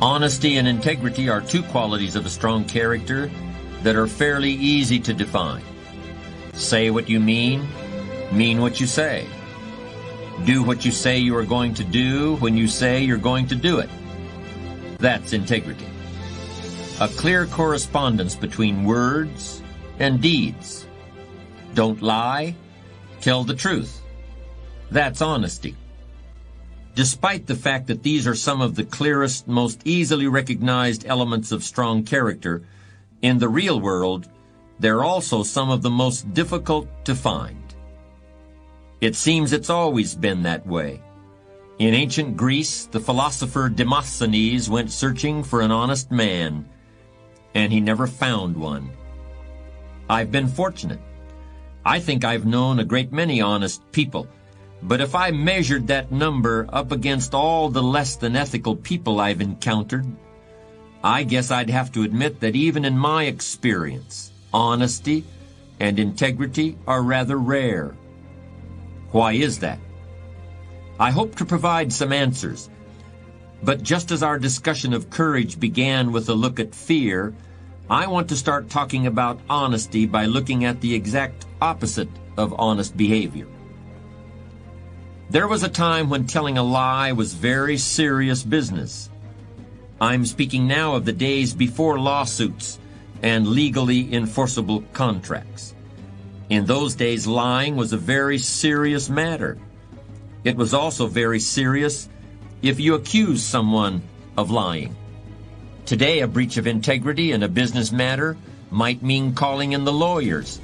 Honesty and integrity are two qualities of a strong character that are fairly easy to define. Say what you mean, mean what you say. Do what you say you are going to do when you say you're going to do it. That's integrity. A clear correspondence between words and deeds. Don't lie, tell the truth. That's honesty. Despite the fact that these are some of the clearest, most easily recognized elements of strong character, in the real world, they're also some of the most difficult to find. It seems it's always been that way. In ancient Greece, the philosopher Demosthenes went searching for an honest man, and he never found one. I've been fortunate. I think I've known a great many honest people, but if I measured that number up against all the less than ethical people I've encountered, I guess I'd have to admit that even in my experience, honesty and integrity are rather rare. Why is that? I hope to provide some answers. But just as our discussion of courage began with a look at fear, I want to start talking about honesty by looking at the exact opposite of honest behavior. There was a time when telling a lie was very serious business. I'm speaking now of the days before lawsuits and legally enforceable contracts. In those days, lying was a very serious matter. It was also very serious if you accused someone of lying. Today, a breach of integrity in a business matter might mean calling in the lawyers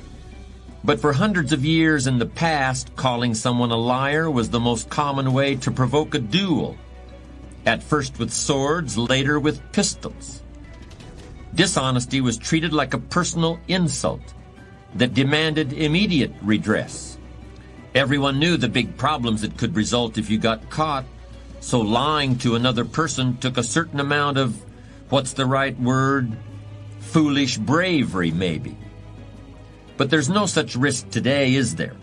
but for hundreds of years in the past, calling someone a liar was the most common way to provoke a duel. At first with swords, later with pistols. Dishonesty was treated like a personal insult that demanded immediate redress. Everyone knew the big problems that could result if you got caught, so lying to another person took a certain amount of, what's the right word, foolish bravery maybe. But there's no such risk today, is there?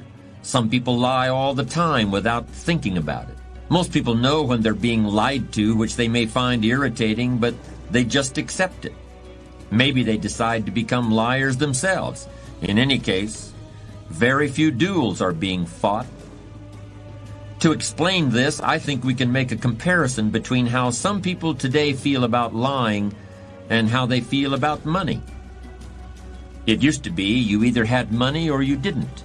Some people lie all the time without thinking about it. Most people know when they're being lied to, which they may find irritating, but they just accept it. Maybe they decide to become liars themselves. In any case, very few duels are being fought. To explain this, I think we can make a comparison between how some people today feel about lying and how they feel about money. It used to be you either had money or you didn't.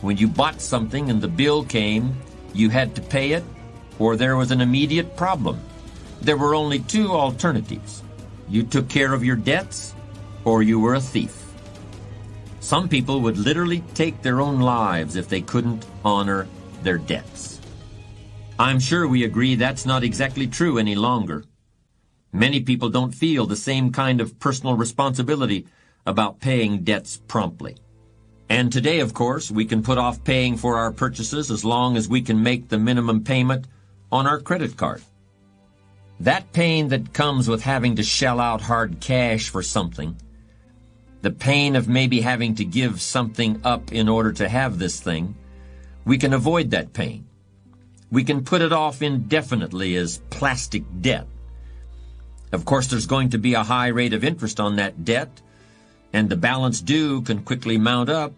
When you bought something and the bill came, you had to pay it or there was an immediate problem. There were only two alternatives. You took care of your debts or you were a thief. Some people would literally take their own lives if they couldn't honor their debts. I'm sure we agree that's not exactly true any longer. Many people don't feel the same kind of personal responsibility about paying debts promptly. And today, of course, we can put off paying for our purchases as long as we can make the minimum payment on our credit card. That pain that comes with having to shell out hard cash for something, the pain of maybe having to give something up in order to have this thing, we can avoid that pain. We can put it off indefinitely as plastic debt. Of course, there's going to be a high rate of interest on that debt, and the balance due can quickly mount up.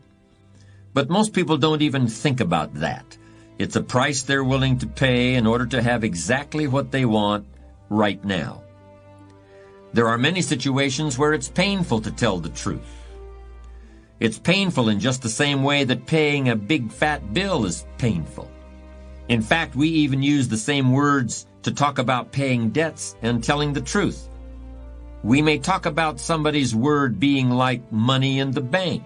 But most people don't even think about that. It's a price they're willing to pay in order to have exactly what they want right now. There are many situations where it's painful to tell the truth. It's painful in just the same way that paying a big fat bill is painful. In fact, we even use the same words to talk about paying debts and telling the truth. We may talk about somebody's word being like money in the bank.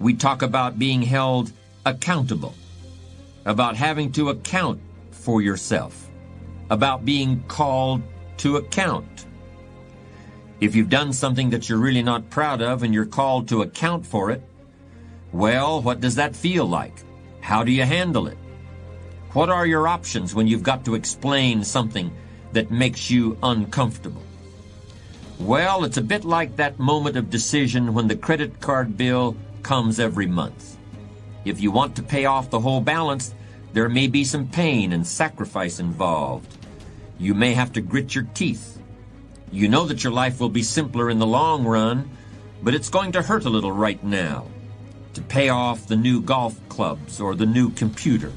We talk about being held accountable, about having to account for yourself, about being called to account. If you've done something that you're really not proud of and you're called to account for it, well, what does that feel like? How do you handle it? What are your options when you've got to explain something that makes you uncomfortable? Well, it's a bit like that moment of decision when the credit card bill comes every month. If you want to pay off the whole balance, there may be some pain and sacrifice involved. You may have to grit your teeth. You know that your life will be simpler in the long run, but it's going to hurt a little right now to pay off the new golf clubs or the new computer.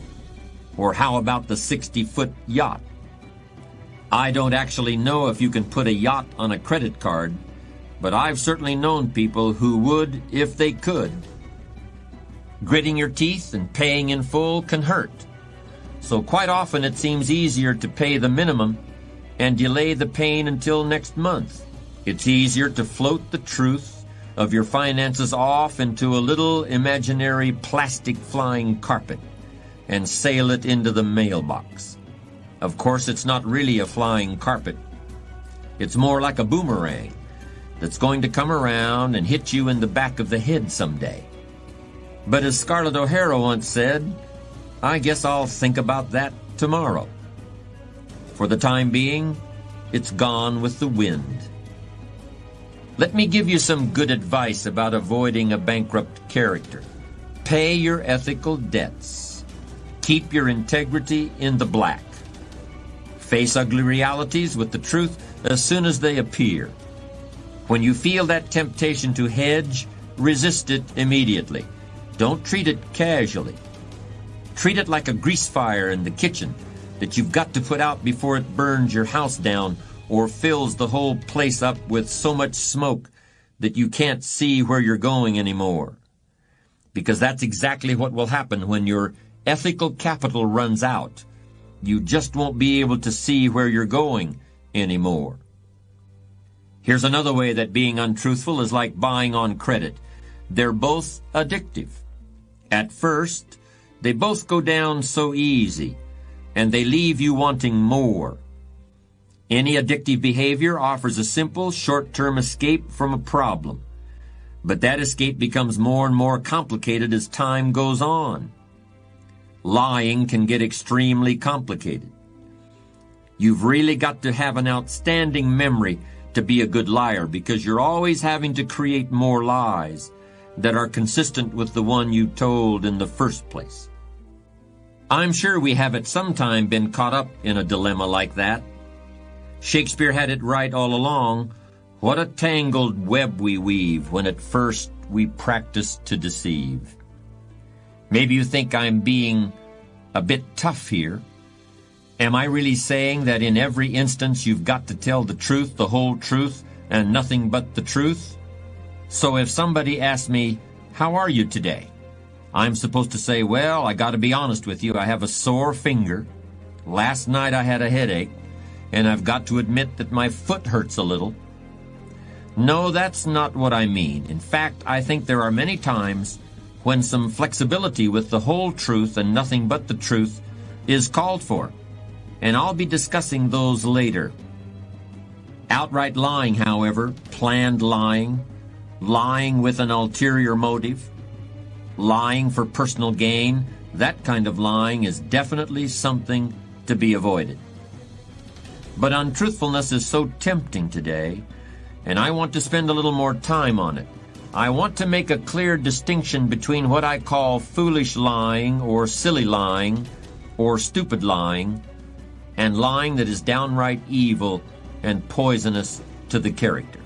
Or how about the 60-foot yacht? I don't actually know if you can put a yacht on a credit card, but I've certainly known people who would if they could. Gritting your teeth and paying in full can hurt. So quite often it seems easier to pay the minimum and delay the pain until next month. It's easier to float the truth of your finances off into a little imaginary plastic flying carpet and sail it into the mailbox. Of course, it's not really a flying carpet. It's more like a boomerang that's going to come around and hit you in the back of the head someday. But as Scarlett O'Hara once said, I guess I'll think about that tomorrow. For the time being, it's gone with the wind. Let me give you some good advice about avoiding a bankrupt character. Pay your ethical debts. Keep your integrity in the black. Face ugly realities with the truth as soon as they appear. When you feel that temptation to hedge, resist it immediately. Don't treat it casually. Treat it like a grease fire in the kitchen that you've got to put out before it burns your house down or fills the whole place up with so much smoke that you can't see where you're going anymore. Because that's exactly what will happen when your ethical capital runs out. You just won't be able to see where you're going anymore. Here's another way that being untruthful is like buying on credit. They're both addictive. At first, they both go down so easy, and they leave you wanting more. Any addictive behavior offers a simple, short-term escape from a problem. But that escape becomes more and more complicated as time goes on. Lying can get extremely complicated. You've really got to have an outstanding memory to be a good liar because you're always having to create more lies that are consistent with the one you told in the first place. I'm sure we have at some time been caught up in a dilemma like that. Shakespeare had it right all along. What a tangled web we weave when at first we practice to deceive. Maybe you think I'm being a bit tough here, Am I really saying that in every instance you've got to tell the truth, the whole truth, and nothing but the truth? So if somebody asks me, how are you today? I'm supposed to say, well, I gotta be honest with you, I have a sore finger. Last night I had a headache, and I've got to admit that my foot hurts a little. No, that's not what I mean. In fact, I think there are many times when some flexibility with the whole truth and nothing but the truth is called for and I'll be discussing those later. Outright lying, however, planned lying, lying with an ulterior motive, lying for personal gain, that kind of lying is definitely something to be avoided. But untruthfulness is so tempting today, and I want to spend a little more time on it. I want to make a clear distinction between what I call foolish lying or silly lying or stupid lying and lying that is downright evil and poisonous to the character.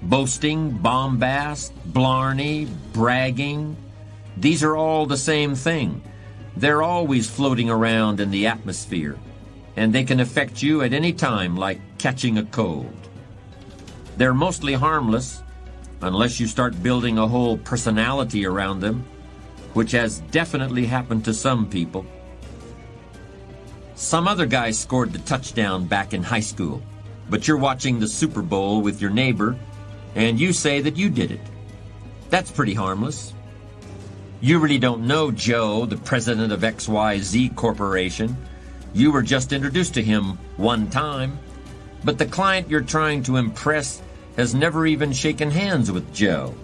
Boasting, bombast, blarney, bragging, these are all the same thing. They're always floating around in the atmosphere, and they can affect you at any time like catching a cold. They're mostly harmless, unless you start building a whole personality around them, which has definitely happened to some people. Some other guy scored the touchdown back in high school, but you're watching the Super Bowl with your neighbor, and you say that you did it. That's pretty harmless. You really don't know Joe, the president of XYZ Corporation. You were just introduced to him one time, but the client you're trying to impress has never even shaken hands with Joe.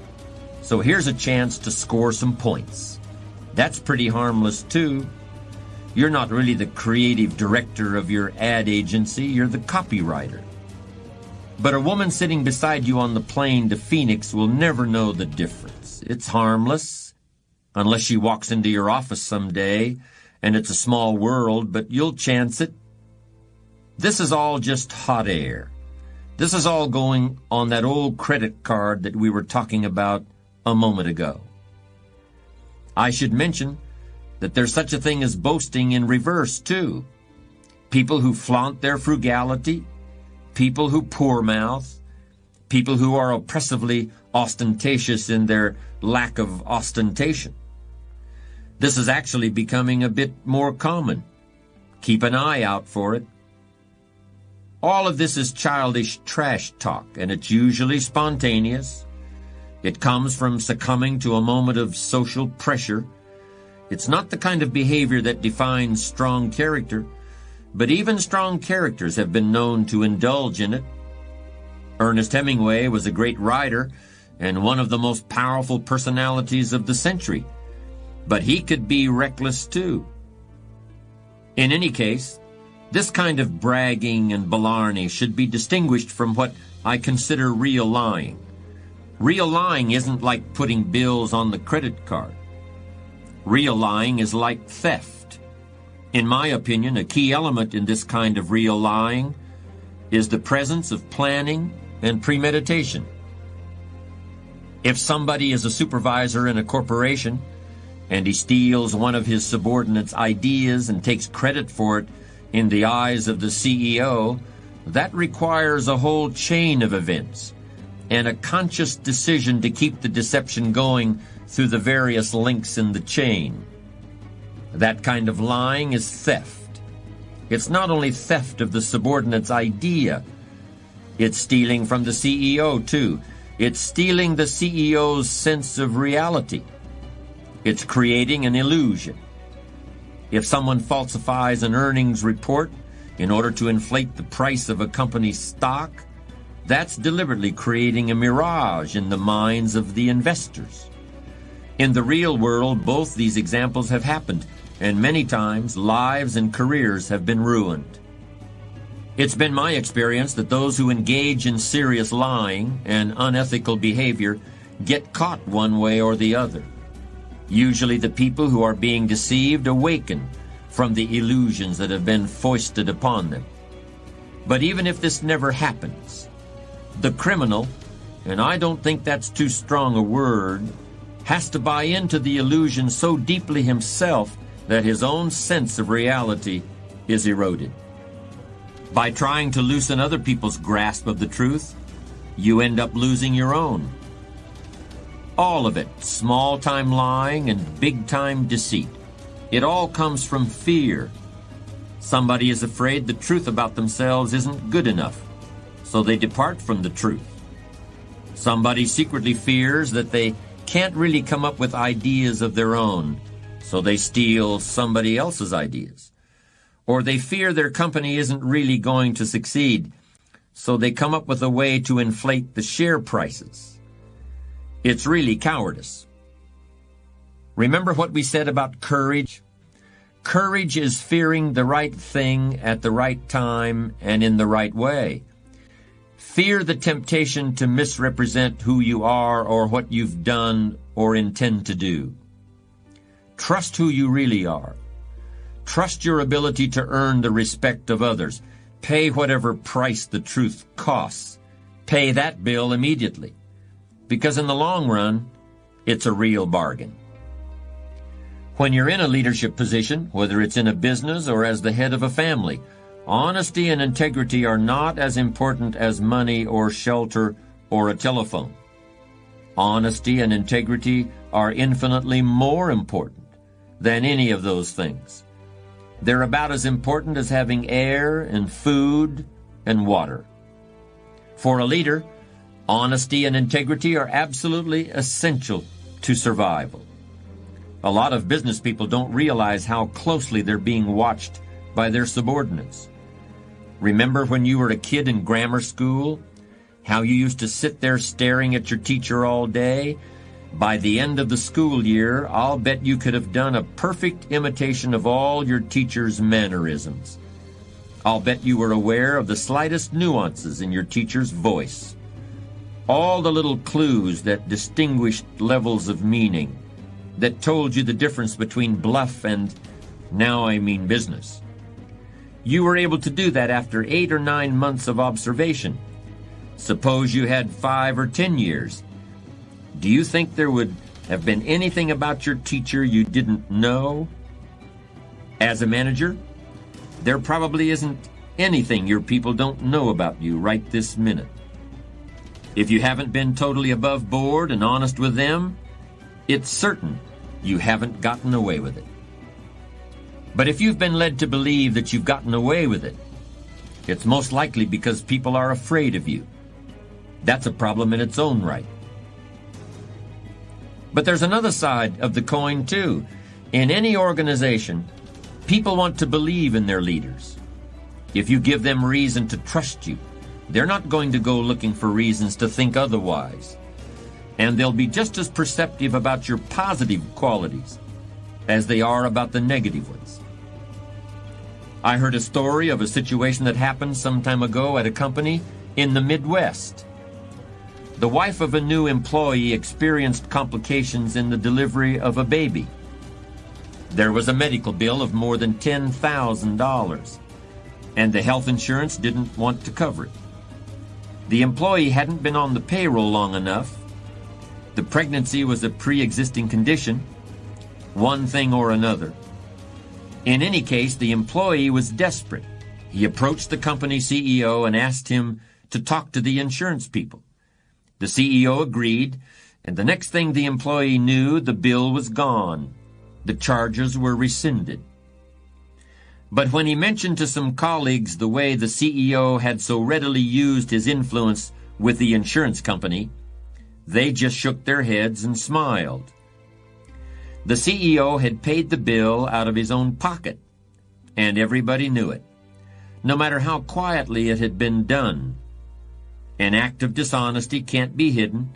So here's a chance to score some points. That's pretty harmless too. You're not really the creative director of your ad agency, you're the copywriter. But a woman sitting beside you on the plane to Phoenix will never know the difference. It's harmless, unless she walks into your office someday, and it's a small world, but you'll chance it. This is all just hot air. This is all going on that old credit card that we were talking about a moment ago. I should mention that there's such a thing as boasting in reverse, too. People who flaunt their frugality, people who poor mouth, people who are oppressively ostentatious in their lack of ostentation. This is actually becoming a bit more common. Keep an eye out for it. All of this is childish trash talk, and it's usually spontaneous. It comes from succumbing to a moment of social pressure. It's not the kind of behavior that defines strong character, but even strong characters have been known to indulge in it. Ernest Hemingway was a great writer and one of the most powerful personalities of the century, but he could be reckless too. In any case, this kind of bragging and blarney should be distinguished from what I consider real lying. Real lying isn't like putting bills on the credit card. Real lying is like theft. In my opinion, a key element in this kind of real lying is the presence of planning and premeditation. If somebody is a supervisor in a corporation and he steals one of his subordinates' ideas and takes credit for it in the eyes of the CEO, that requires a whole chain of events and a conscious decision to keep the deception going through the various links in the chain. That kind of lying is theft. It's not only theft of the subordinate's idea, it's stealing from the CEO too. It's stealing the CEO's sense of reality. It's creating an illusion. If someone falsifies an earnings report in order to inflate the price of a company's stock, that's deliberately creating a mirage in the minds of the investors. In the real world, both these examples have happened, and many times lives and careers have been ruined. It's been my experience that those who engage in serious lying and unethical behavior get caught one way or the other. Usually the people who are being deceived awaken from the illusions that have been foisted upon them. But even if this never happens, the criminal, and I don't think that's too strong a word, has to buy into the illusion so deeply himself that his own sense of reality is eroded. By trying to loosen other people's grasp of the truth, you end up losing your own. All of it, small-time lying and big-time deceit. It all comes from fear. Somebody is afraid the truth about themselves isn't good enough, so they depart from the truth. Somebody secretly fears that they can't really come up with ideas of their own, so they steal somebody else's ideas. Or they fear their company isn't really going to succeed, so they come up with a way to inflate the share prices. It's really cowardice. Remember what we said about courage? Courage is fearing the right thing at the right time and in the right way. Fear the temptation to misrepresent who you are or what you've done or intend to do. Trust who you really are. Trust your ability to earn the respect of others. Pay whatever price the truth costs. Pay that bill immediately because in the long run, it's a real bargain. When you're in a leadership position, whether it's in a business or as the head of a family, honesty and integrity are not as important as money or shelter or a telephone. Honesty and integrity are infinitely more important than any of those things. They're about as important as having air and food and water. For a leader, Honesty and integrity are absolutely essential to survival. A lot of business people don't realize how closely they're being watched by their subordinates. Remember when you were a kid in grammar school? How you used to sit there staring at your teacher all day? By the end of the school year, I'll bet you could have done a perfect imitation of all your teacher's mannerisms. I'll bet you were aware of the slightest nuances in your teacher's voice all the little clues that distinguished levels of meaning, that told you the difference between bluff and now I mean business. You were able to do that after eight or nine months of observation. Suppose you had five or ten years. Do you think there would have been anything about your teacher you didn't know? As a manager, there probably isn't anything your people don't know about you right this minute. If you haven't been totally above board and honest with them, it's certain you haven't gotten away with it. But if you've been led to believe that you've gotten away with it, it's most likely because people are afraid of you. That's a problem in its own right. But there's another side of the coin, too. In any organization, people want to believe in their leaders. If you give them reason to trust you, they're not going to go looking for reasons to think otherwise. And they'll be just as perceptive about your positive qualities as they are about the negative ones. I heard a story of a situation that happened some time ago at a company in the Midwest. The wife of a new employee experienced complications in the delivery of a baby. There was a medical bill of more than $10,000, and the health insurance didn't want to cover it. The employee hadn't been on the payroll long enough. The pregnancy was a pre-existing condition, one thing or another. In any case, the employee was desperate. He approached the company CEO and asked him to talk to the insurance people. The CEO agreed, and the next thing the employee knew, the bill was gone. The charges were rescinded. But when he mentioned to some colleagues the way the CEO had so readily used his influence with the insurance company, they just shook their heads and smiled. The CEO had paid the bill out of his own pocket, and everybody knew it, no matter how quietly it had been done. An act of dishonesty can't be hidden,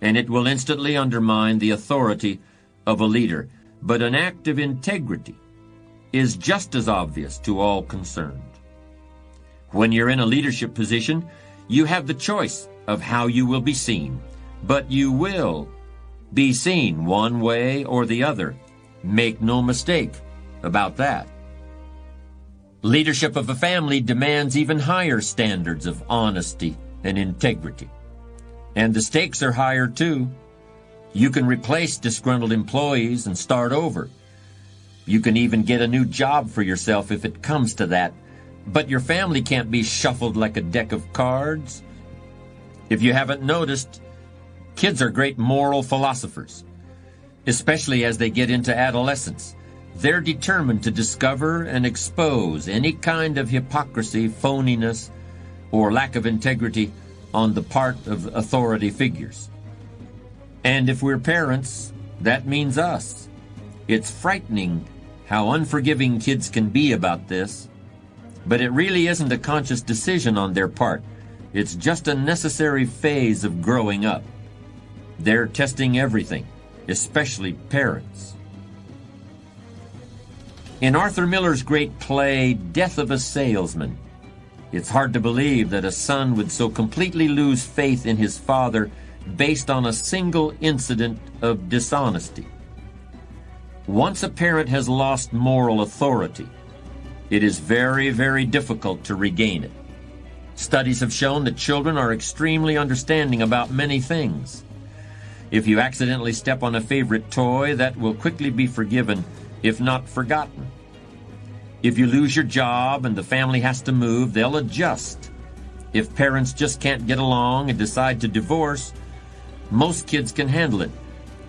and it will instantly undermine the authority of a leader. But an act of integrity is just as obvious to all concerned. When you're in a leadership position, you have the choice of how you will be seen, but you will be seen one way or the other. Make no mistake about that. Leadership of a family demands even higher standards of honesty and integrity. And the stakes are higher too. You can replace disgruntled employees and start over. You can even get a new job for yourself if it comes to that. But your family can't be shuffled like a deck of cards. If you haven't noticed, kids are great moral philosophers, especially as they get into adolescence. They're determined to discover and expose any kind of hypocrisy, phoniness, or lack of integrity on the part of authority figures. And if we're parents, that means us. It's frightening how unforgiving kids can be about this, but it really isn't a conscious decision on their part. It's just a necessary phase of growing up. They're testing everything, especially parents. In Arthur Miller's great play, Death of a Salesman, it's hard to believe that a son would so completely lose faith in his father based on a single incident of dishonesty. Once a parent has lost moral authority, it is very, very difficult to regain it. Studies have shown that children are extremely understanding about many things. If you accidentally step on a favorite toy, that will quickly be forgiven, if not forgotten. If you lose your job and the family has to move, they'll adjust. If parents just can't get along and decide to divorce, most kids can handle it,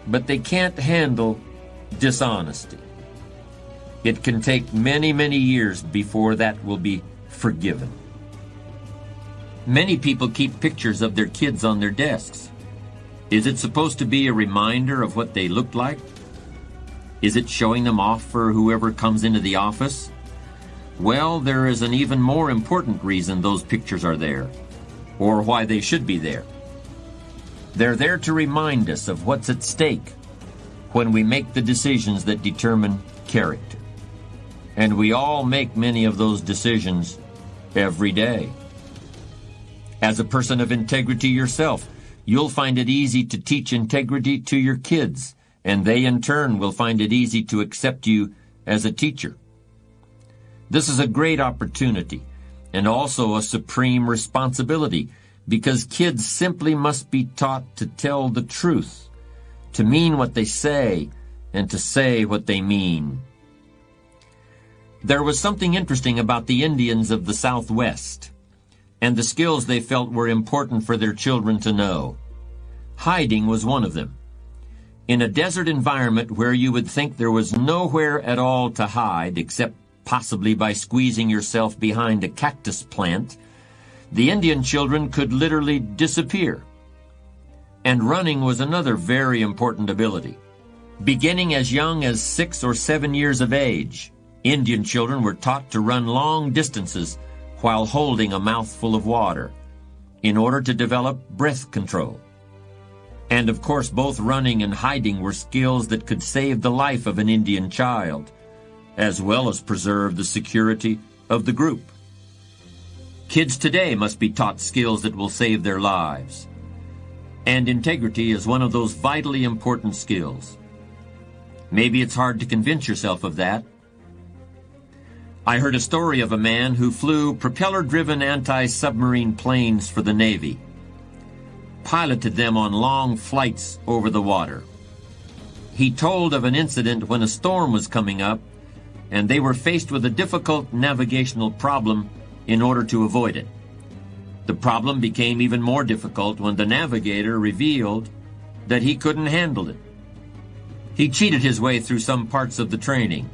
but they can't handle dishonesty. It can take many, many years before that will be forgiven. Many people keep pictures of their kids on their desks. Is it supposed to be a reminder of what they looked like? Is it showing them off for whoever comes into the office? Well, there is an even more important reason those pictures are there, or why they should be there. They're there to remind us of what's at stake when we make the decisions that determine character. And we all make many of those decisions every day. As a person of integrity yourself, you'll find it easy to teach integrity to your kids, and they in turn will find it easy to accept you as a teacher. This is a great opportunity and also a supreme responsibility because kids simply must be taught to tell the truth, to mean what they say, and to say what they mean. There was something interesting about the Indians of the Southwest and the skills they felt were important for their children to know. Hiding was one of them. In a desert environment where you would think there was nowhere at all to hide except possibly by squeezing yourself behind a cactus plant, the Indian children could literally disappear. And running was another very important ability. Beginning as young as six or seven years of age, Indian children were taught to run long distances while holding a mouthful of water in order to develop breath control. And of course, both running and hiding were skills that could save the life of an Indian child, as well as preserve the security of the group. Kids today must be taught skills that will save their lives. And integrity is one of those vitally important skills. Maybe it's hard to convince yourself of that. I heard a story of a man who flew propeller-driven anti-submarine planes for the Navy, piloted them on long flights over the water. He told of an incident when a storm was coming up and they were faced with a difficult navigational problem in order to avoid it. The problem became even more difficult when the navigator revealed that he couldn't handle it. He cheated his way through some parts of the training,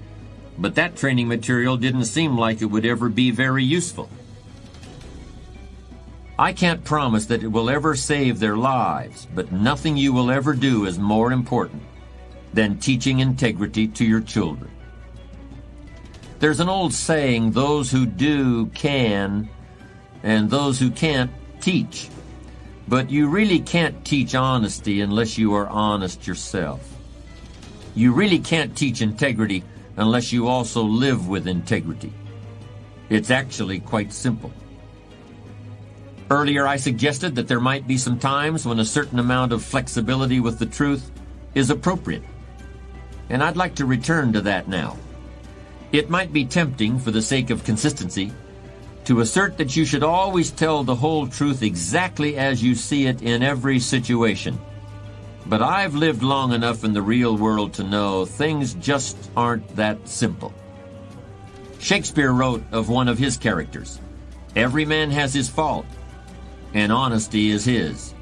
but that training material didn't seem like it would ever be very useful. I can't promise that it will ever save their lives, but nothing you will ever do is more important than teaching integrity to your children. There's an old saying, those who do can, and those who can't teach. But you really can't teach honesty unless you are honest yourself. You really can't teach integrity unless you also live with integrity. It's actually quite simple. Earlier I suggested that there might be some times when a certain amount of flexibility with the truth is appropriate. And I'd like to return to that now. It might be tempting, for the sake of consistency, to assert that you should always tell the whole truth exactly as you see it in every situation. But I've lived long enough in the real world to know things just aren't that simple. Shakespeare wrote of one of his characters, Every man has his fault, and honesty is his.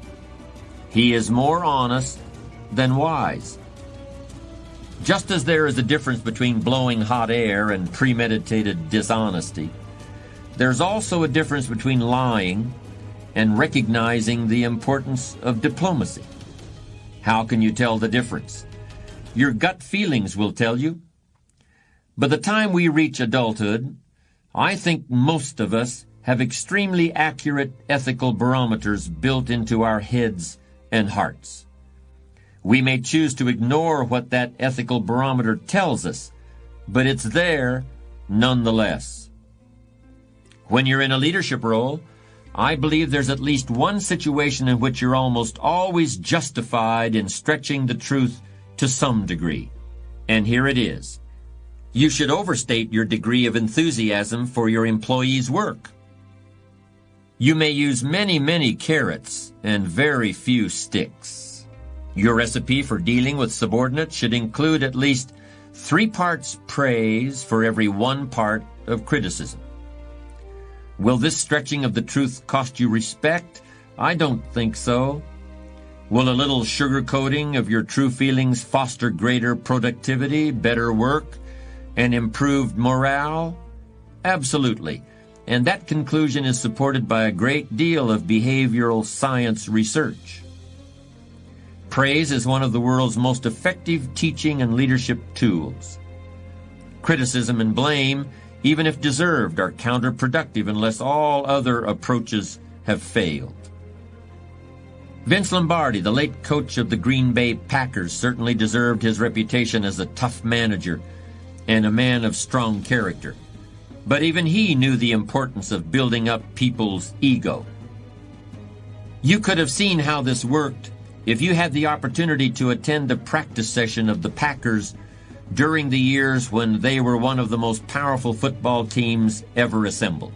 He is more honest than wise. Just as there is a difference between blowing hot air and premeditated dishonesty, there's also a difference between lying and recognizing the importance of diplomacy. How can you tell the difference? Your gut feelings will tell you. By the time we reach adulthood, I think most of us have extremely accurate ethical barometers built into our heads and hearts. We may choose to ignore what that ethical barometer tells us, but it's there nonetheless. When you're in a leadership role, I believe there's at least one situation in which you're almost always justified in stretching the truth to some degree. And here it is. You should overstate your degree of enthusiasm for your employee's work. You may use many, many carrots and very few sticks. Your recipe for dealing with subordinates should include at least three parts praise for every one part of criticism. Will this stretching of the truth cost you respect? I don't think so. Will a little sugarcoating of your true feelings foster greater productivity, better work, and improved morale? Absolutely. And that conclusion is supported by a great deal of behavioral science research. Praise is one of the world's most effective teaching and leadership tools. Criticism and blame, even if deserved, are counterproductive unless all other approaches have failed. Vince Lombardi, the late coach of the Green Bay Packers, certainly deserved his reputation as a tough manager and a man of strong character. But even he knew the importance of building up people's ego. You could have seen how this worked if you had the opportunity to attend a practice session of the Packers during the years when they were one of the most powerful football teams ever assembled.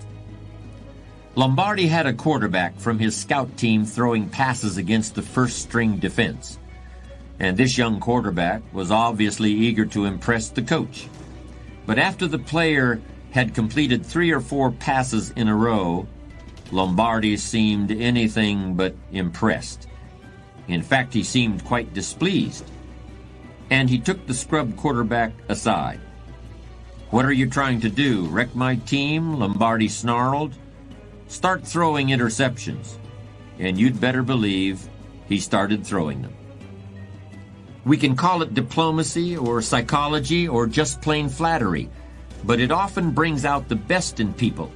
Lombardi had a quarterback from his scout team throwing passes against the first string defense. And this young quarterback was obviously eager to impress the coach. But after the player had completed three or four passes in a row, Lombardi seemed anything but impressed. In fact, he seemed quite displeased. And he took the scrub quarterback aside. What are you trying to do? Wreck my team? Lombardi snarled. Start throwing interceptions. And you'd better believe he started throwing them. We can call it diplomacy or psychology or just plain flattery, but it often brings out the best in people,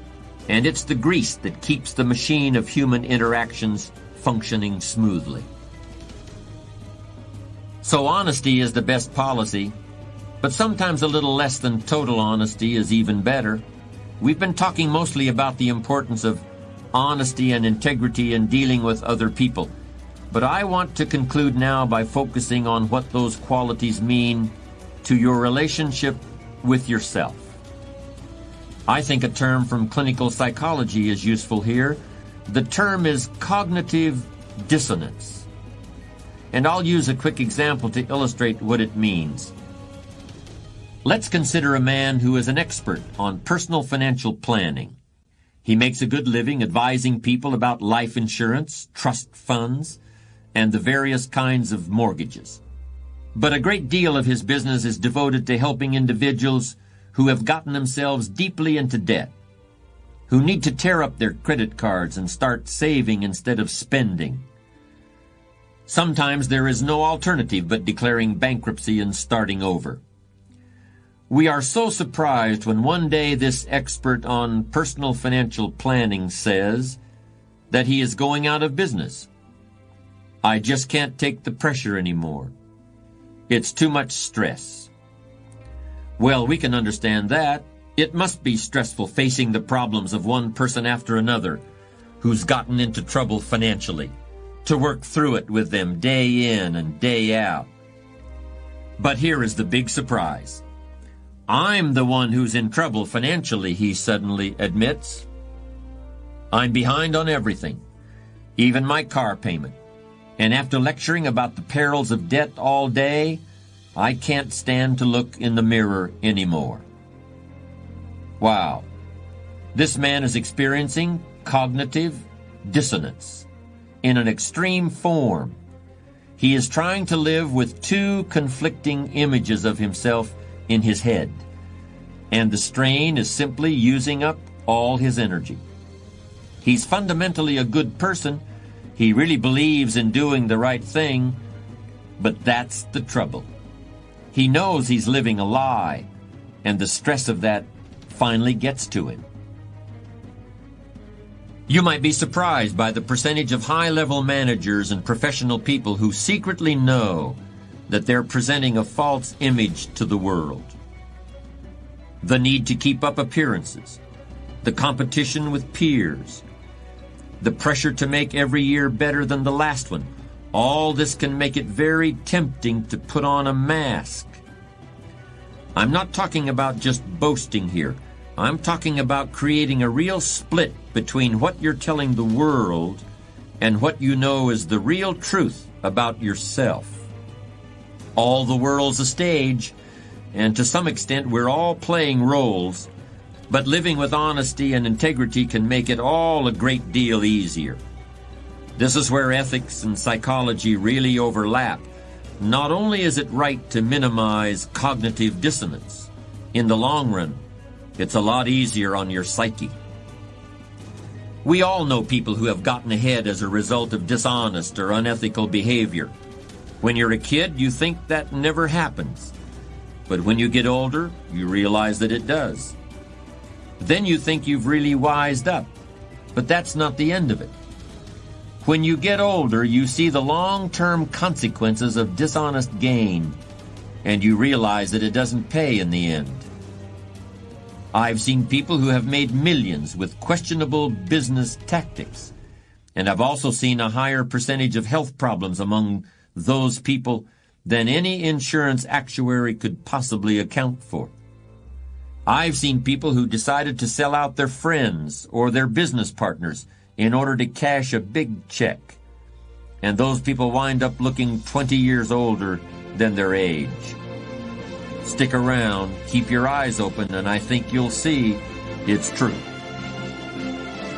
and it's the grease that keeps the machine of human interactions functioning smoothly. So honesty is the best policy, but sometimes a little less than total honesty is even better. We've been talking mostly about the importance of honesty and integrity in dealing with other people. But I want to conclude now by focusing on what those qualities mean to your relationship with yourself. I think a term from clinical psychology is useful here. The term is cognitive dissonance. And I'll use a quick example to illustrate what it means. Let's consider a man who is an expert on personal financial planning. He makes a good living advising people about life insurance, trust funds, and the various kinds of mortgages. But a great deal of his business is devoted to helping individuals who have gotten themselves deeply into debt, who need to tear up their credit cards and start saving instead of spending. Sometimes there is no alternative but declaring bankruptcy and starting over. We are so surprised when one day this expert on personal financial planning says that he is going out of business. I just can't take the pressure anymore. It's too much stress. Well, we can understand that. It must be stressful facing the problems of one person after another who's gotten into trouble financially, to work through it with them day in and day out. But here is the big surprise. I'm the one who's in trouble financially, he suddenly admits. I'm behind on everything, even my car payment. And after lecturing about the perils of debt all day, I can't stand to look in the mirror anymore. Wow. This man is experiencing cognitive dissonance in an extreme form. He is trying to live with two conflicting images of himself in his head. And the strain is simply using up all his energy. He's fundamentally a good person. He really believes in doing the right thing, but that's the trouble. He knows he's living a lie, and the stress of that finally gets to him. You might be surprised by the percentage of high-level managers and professional people who secretly know that they're presenting a false image to the world. The need to keep up appearances, the competition with peers, the pressure to make every year better than the last one, all this can make it very tempting to put on a mask. I'm not talking about just boasting here. I'm talking about creating a real split between what you're telling the world and what you know is the real truth about yourself. All the world's a stage, and to some extent we're all playing roles, but living with honesty and integrity can make it all a great deal easier. This is where ethics and psychology really overlap. Not only is it right to minimize cognitive dissonance, in the long run, it's a lot easier on your psyche. We all know people who have gotten ahead as a result of dishonest or unethical behavior. When you're a kid, you think that never happens. But when you get older, you realize that it does. Then you think you've really wised up. But that's not the end of it. When you get older, you see the long-term consequences of dishonest gain, and you realize that it doesn't pay in the end. I've seen people who have made millions with questionable business tactics, and I've also seen a higher percentage of health problems among those people than any insurance actuary could possibly account for. I've seen people who decided to sell out their friends or their business partners in order to cash a big check. And those people wind up looking 20 years older than their age. Stick around, keep your eyes open, and I think you'll see it's true.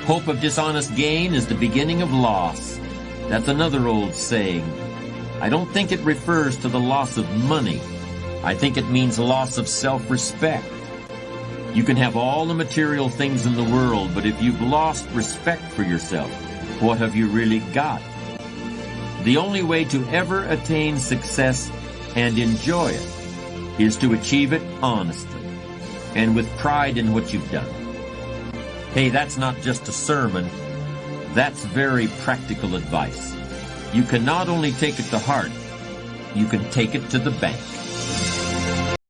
Hope of dishonest gain is the beginning of loss. That's another old saying. I don't think it refers to the loss of money. I think it means loss of self-respect. You can have all the material things in the world, but if you've lost respect for yourself, what have you really got? The only way to ever attain success and enjoy it is to achieve it honestly and with pride in what you've done. Hey, that's not just a sermon. That's very practical advice. You can not only take it to heart, you can take it to the bank.